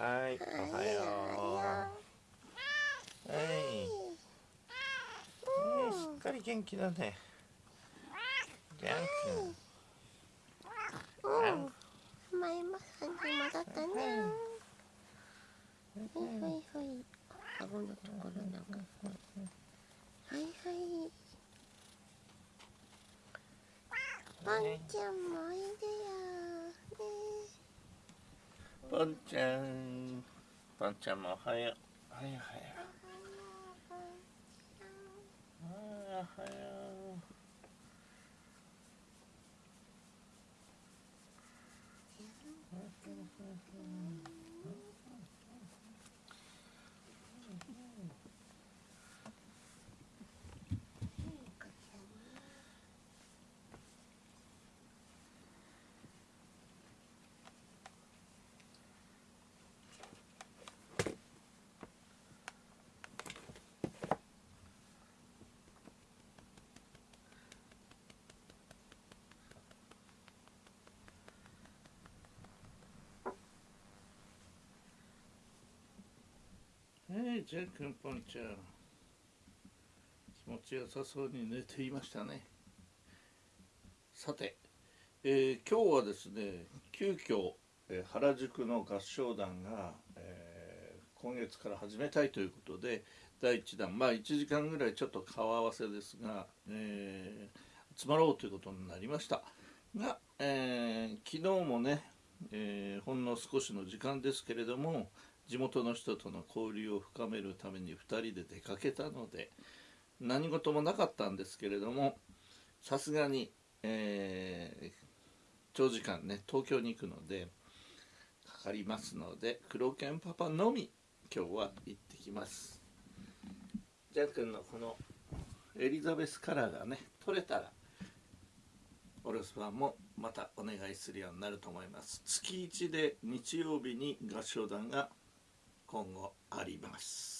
はいおはよう。はい、えー、しっかり元気だね。ジャン君うん。前もさんに戻ったねほい。ほいほい顎のところなんかはいはい。パンちゃんもおいでよ。ぽんちゃん。ぽんちゃんもおはよう。はいおはよう。はいおはようはい、じゃあくんぽんちゃん気持ちよさそうに寝ていましたね。さて、えー今日はですね急遽、えー原宿の合唱団が、えー今月から始めたいということで第1弾。まあ1時間ぐらいちょっと顔合わせですが、えー集まろうということになりました。が、えー昨日もね、えーほんの少しの時間ですけれども地元の人との交流を深めるために2人で出かけたので何事もなかったんですけれどもさすがに、えー長時間ね東京に行くのでかかりますので黒犬パパのみ今日は行ってきます。ジャン君のこのエリザベスカラーがね取れたらお留守番もまたお願いするようになると思います。月1で日曜日に合唱団が今後あります。